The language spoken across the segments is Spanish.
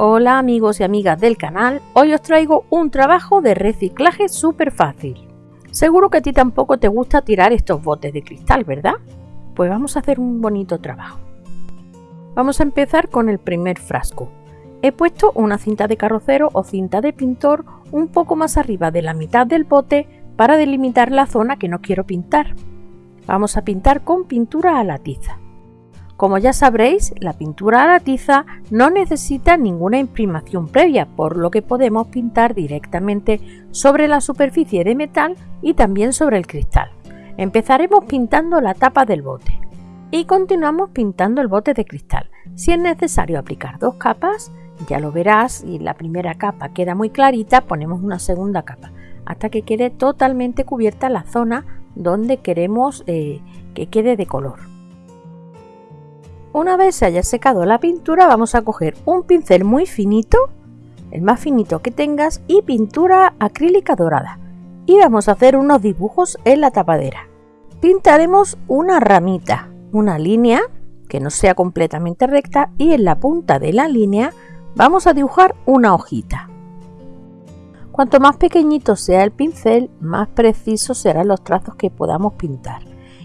Hola amigos y amigas del canal, hoy os traigo un trabajo de reciclaje súper fácil. Seguro que a ti tampoco te gusta tirar estos botes de cristal, ¿verdad? Pues vamos a hacer un bonito trabajo. Vamos a empezar con el primer frasco. He puesto una cinta de carrocero o cinta de pintor un poco más arriba de la mitad del bote para delimitar la zona que no quiero pintar. Vamos a pintar con pintura a la tiza. Como ya sabréis, la pintura a la tiza no necesita ninguna imprimación previa, por lo que podemos pintar directamente sobre la superficie de metal y también sobre el cristal. Empezaremos pintando la tapa del bote y continuamos pintando el bote de cristal. Si es necesario aplicar dos capas, ya lo verás y la primera capa queda muy clarita, ponemos una segunda capa hasta que quede totalmente cubierta la zona donde queremos eh, que quede de color. Una vez se haya secado la pintura vamos a coger un pincel muy finito, el más finito que tengas, y pintura acrílica dorada. Y vamos a hacer unos dibujos en la tapadera. Pintaremos una ramita, una línea que no sea completamente recta y en la punta de la línea vamos a dibujar una hojita. Cuanto más pequeñito sea el pincel, más precisos serán los trazos que podamos pintar.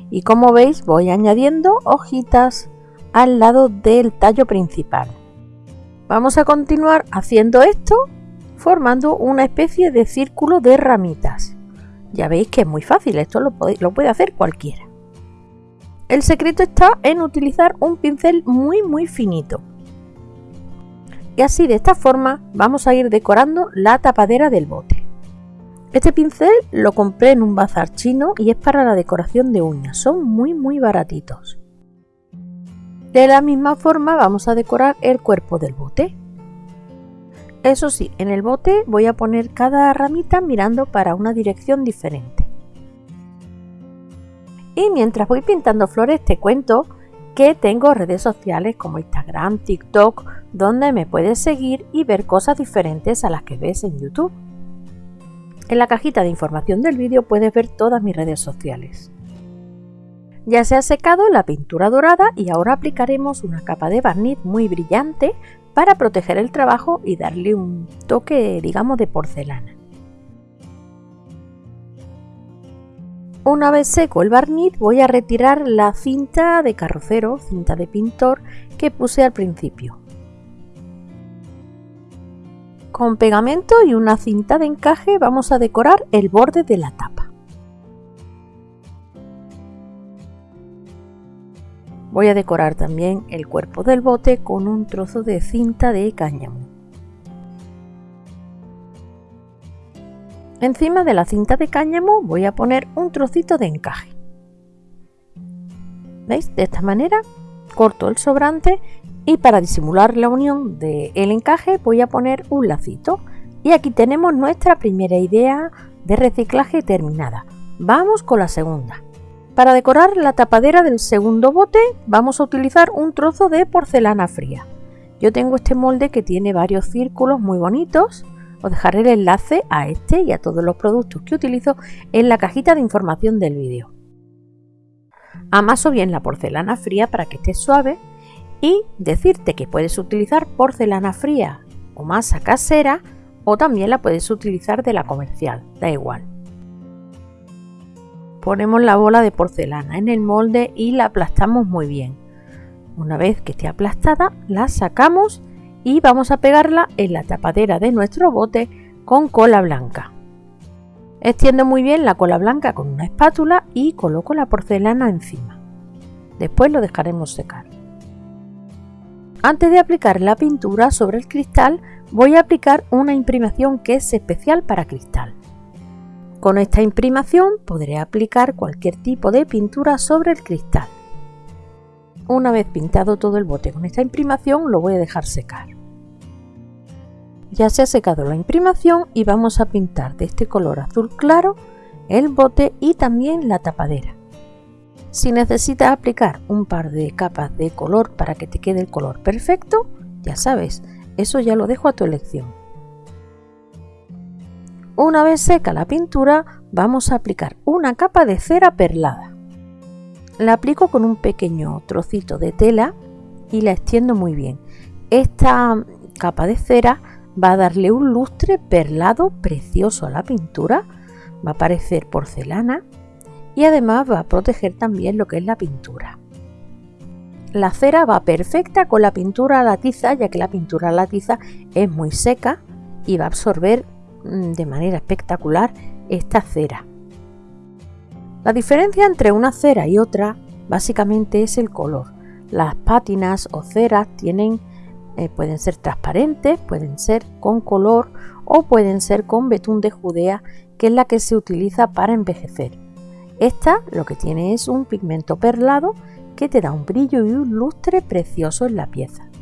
Y como veis voy añadiendo hojitas al lado del tallo principal. Vamos a continuar haciendo esto formando una especie de círculo de ramitas. Ya veis que es muy fácil, esto lo puede, hacer cualquiera. El secreto está en utilizar un pincel muy muy finito. Y así de esta forma vamos a ir decorando la tapadera del bote. Este pincel lo compré en un bazar chino y es para la decoración de uñas, son muy muy baratitos. De la misma forma vamos a decorar el cuerpo del bote. Eso sí, en el bote voy a poner cada ramita mirando para una dirección diferente. Y mientras voy pintando flores te cuento que tengo redes sociales como Instagram, TikTok, donde me puedes seguir y ver cosas diferentes a las que ves en YouTube. En la cajita de información del vídeo puedes ver todas mis redes sociales. Ya se ha secado la pintura dorada y ahora aplicaremos una capa de barniz muy brillante para proteger el trabajo y darle un toque digamos de porcelana. Una vez seco el barniz voy a retirar la cinta de carrocero, cinta de pintor que puse al principio. Con pegamento y una cinta de encaje vamos a decorar el borde de la tapa. Voy a decorar también el cuerpo del bote con un trozo de cinta de cáñamo. Encima de la cinta de cáñamo voy a poner un trocito de encaje. ¿Veis? De esta manera corto el sobrante y para disimular la unión del encaje voy a poner un lacito. Y aquí tenemos nuestra primera idea de reciclaje terminada. Vamos con la segunda. Para decorar la tapadera del segundo bote vamos a utilizar un trozo de porcelana fría. Yo tengo este molde que tiene varios círculos muy bonitos. Os dejaré el enlace a este y a todos los productos que utilizo en la cajita de información del vídeo. Amaso bien la porcelana fría para que esté suave y decirte que puedes utilizar porcelana fría o masa casera o también la puedes utilizar de la comercial, da igual ponemos la bola de porcelana en el molde y la aplastamos muy bien. Una vez que esté aplastada, la sacamos y vamos a pegarla en la tapadera de nuestro bote con cola blanca. Extiendo muy bien la cola blanca con una espátula y coloco la porcelana encima. Después lo dejaremos secar. Antes de aplicar la pintura sobre el cristal, voy a aplicar una imprimación que es especial para cristal. Con esta imprimación podré aplicar cualquier tipo de pintura sobre el cristal. Una vez pintado todo el bote con esta imprimación lo voy a dejar secar. Ya se ha secado la imprimación y vamos a pintar de este color azul claro el bote y también la tapadera. Si necesitas aplicar un par de capas de color para que te quede el color perfecto, ya sabes, eso ya lo dejo a tu elección. Una vez seca la pintura, vamos a aplicar una capa de cera perlada. La aplico con un pequeño trocito de tela y la extiendo muy bien. Esta capa de cera va a darle un lustre perlado precioso a la pintura, va a parecer porcelana y además va a proteger también lo que es la pintura. La cera va perfecta con la pintura a la tiza, ya que la pintura a la tiza es muy seca y va a absorber de manera espectacular esta cera. La diferencia entre una cera y otra básicamente es el color. Las pátinas o ceras tienen, eh, pueden ser transparentes, pueden ser con color o pueden ser con betún de Judea, que es la que se utiliza para envejecer. Esta lo que tiene es un pigmento perlado que te da un brillo y un lustre precioso en la pieza.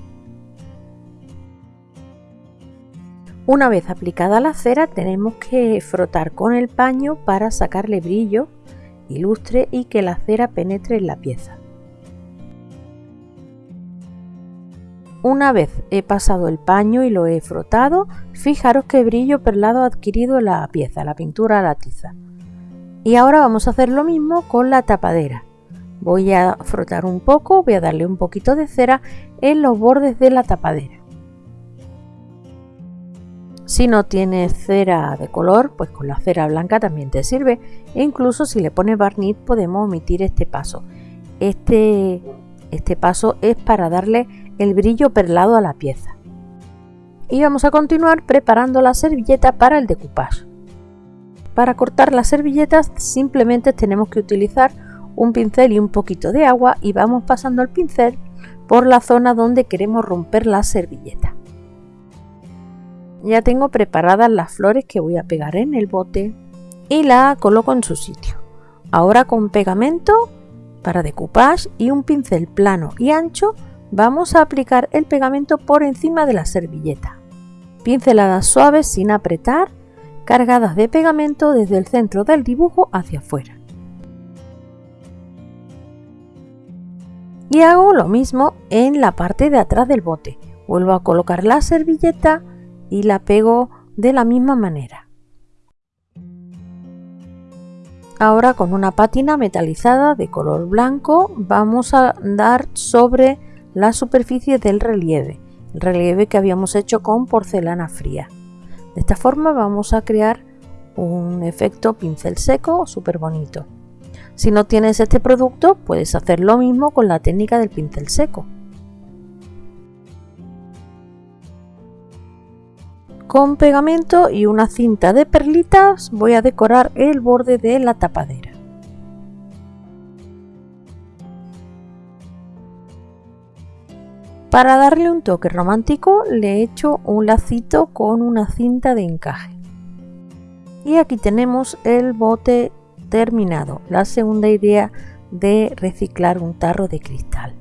Una vez aplicada la cera tenemos que frotar con el paño para sacarle brillo y lustre y que la cera penetre en la pieza. Una vez he pasado el paño y lo he frotado, fijaros qué brillo perlado ha adquirido la pieza, la pintura a la tiza. Y ahora vamos a hacer lo mismo con la tapadera. Voy a frotar un poco, voy a darle un poquito de cera en los bordes de la tapadera. Si no tienes cera de color, pues con la cera blanca también te sirve. E incluso si le pones barniz podemos omitir este paso. Este, este paso es para darle el brillo perlado a la pieza. Y vamos a continuar preparando la servilleta para el decoupage. Para cortar las servilletas simplemente tenemos que utilizar un pincel y un poquito de agua y vamos pasando el pincel por la zona donde queremos romper la servilleta. Ya tengo preparadas las flores que voy a pegar en el bote y la coloco en su sitio. Ahora con pegamento para decoupage y un pincel plano y ancho vamos a aplicar el pegamento por encima de la servilleta. Pinceladas suaves sin apretar, cargadas de pegamento desde el centro del dibujo hacia afuera. y hago lo mismo en la parte de atrás del bote. Vuelvo a colocar la servilleta y la pego de la misma manera. Ahora con una pátina metalizada de color blanco vamos a dar sobre la superficie del relieve, el relieve que habíamos hecho con porcelana fría. De esta forma vamos a crear un efecto pincel seco súper bonito. Si no tienes este producto, puedes hacer lo mismo con la técnica del pincel seco. Con pegamento y una cinta de perlitas voy a decorar el borde de la tapadera. Para darle un toque romántico le he hecho un lacito con una cinta de encaje. Y aquí tenemos el bote terminado. La segunda idea de reciclar un tarro de cristal.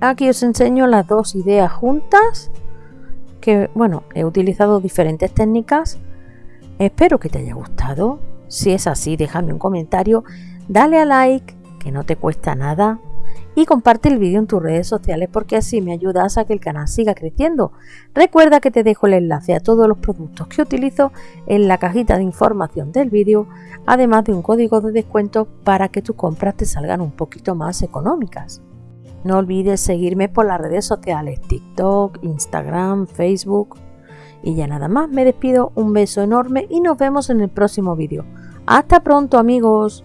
Aquí os enseño las dos ideas juntas, que bueno, he utilizado diferentes técnicas. Espero que te haya gustado. Si es así, déjame un comentario, dale a like, que no te cuesta nada, y comparte el vídeo en tus redes sociales porque así me ayudas a que el canal siga creciendo. Recuerda que te dejo el enlace a todos los productos que utilizo en la cajita de información del vídeo, además de un código de descuento para que tus compras te salgan un poquito más económicas. No olvides seguirme por las redes sociales TikTok, Instagram, Facebook. Y ya nada más, me despido, un beso enorme y nos vemos en el próximo vídeo. Hasta pronto amigos.